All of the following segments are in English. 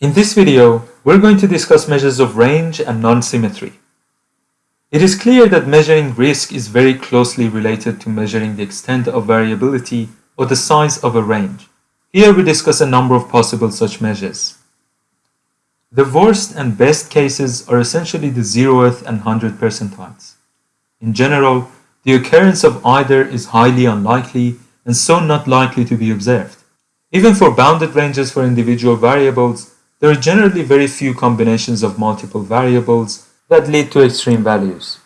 In this video, we're going to discuss measures of range and non-symmetry. It is clear that measuring risk is very closely related to measuring the extent of variability or the size of a range. Here we discuss a number of possible such measures. The worst and best cases are essentially the 0th and 100 percentiles. In general, the occurrence of either is highly unlikely and so not likely to be observed. Even for bounded ranges for individual variables, there are generally very few combinations of multiple variables that lead to extreme values.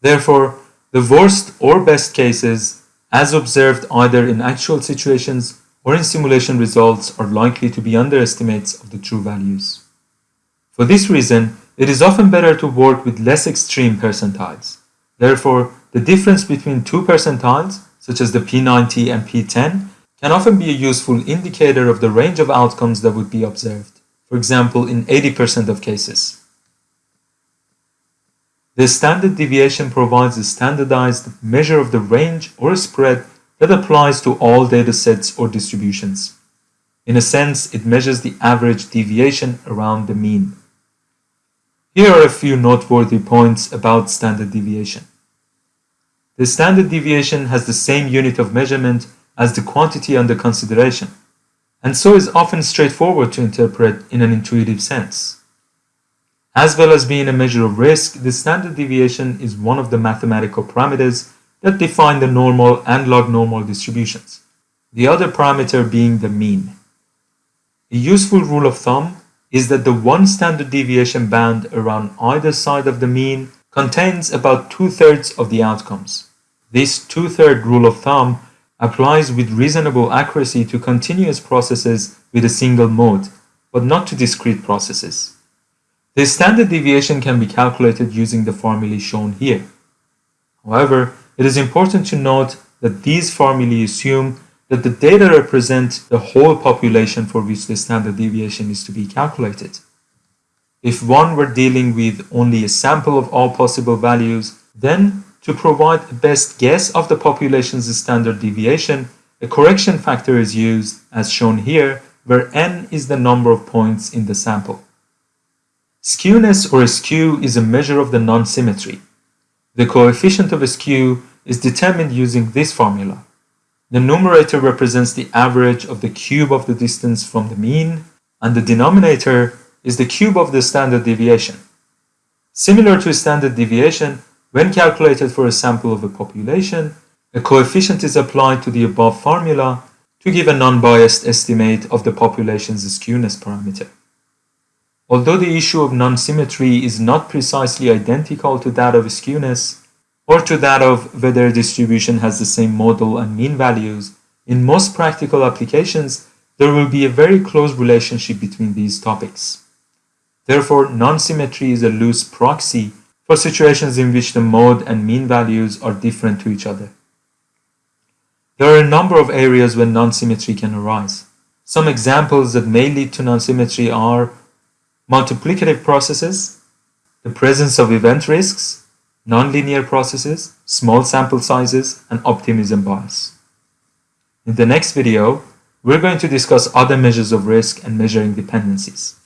Therefore, the worst or best cases, as observed either in actual situations or in simulation results, are likely to be underestimates of the true values. For this reason, it is often better to work with less extreme percentiles. Therefore, the difference between two percentiles, such as the P90 and P10, can often be a useful indicator of the range of outcomes that would be observed for example, in 80% of cases. The standard deviation provides a standardized measure of the range or spread that applies to all datasets or distributions. In a sense, it measures the average deviation around the mean. Here are a few noteworthy points about standard deviation. The standard deviation has the same unit of measurement as the quantity under consideration and so is often straightforward to interpret in an intuitive sense. As well as being a measure of risk, the standard deviation is one of the mathematical parameters that define the normal and log normal distributions, the other parameter being the mean. A useful rule of thumb is that the one standard deviation band around either side of the mean contains about two-thirds of the outcomes. This two-third rule of thumb applies with reasonable accuracy to continuous processes with a single mode, but not to discrete processes. The standard deviation can be calculated using the formulae shown here. However, it is important to note that these formulae assume that the data represent the whole population for which the standard deviation is to be calculated. If one were dealing with only a sample of all possible values, then to provide a best guess of the population's standard deviation, a correction factor is used, as shown here, where n is the number of points in the sample. Skewness or skew is a measure of the non-symmetry. The coefficient of skew is determined using this formula. The numerator represents the average of the cube of the distance from the mean, and the denominator is the cube of the standard deviation. Similar to standard deviation, when calculated for a sample of a population, a coefficient is applied to the above formula to give a non-biased estimate of the population's skewness parameter. Although the issue of non-symmetry is not precisely identical to that of skewness, or to that of whether a distribution has the same mode and mean values, in most practical applications, there will be a very close relationship between these topics. Therefore, non-symmetry is a loose proxy for situations in which the mode and mean values are different to each other. There are a number of areas where non-symmetry can arise. Some examples that may lead to non-symmetry are multiplicative processes, the presence of event risks, nonlinear processes, small sample sizes, and optimism bias. In the next video, we're going to discuss other measures of risk and measuring dependencies.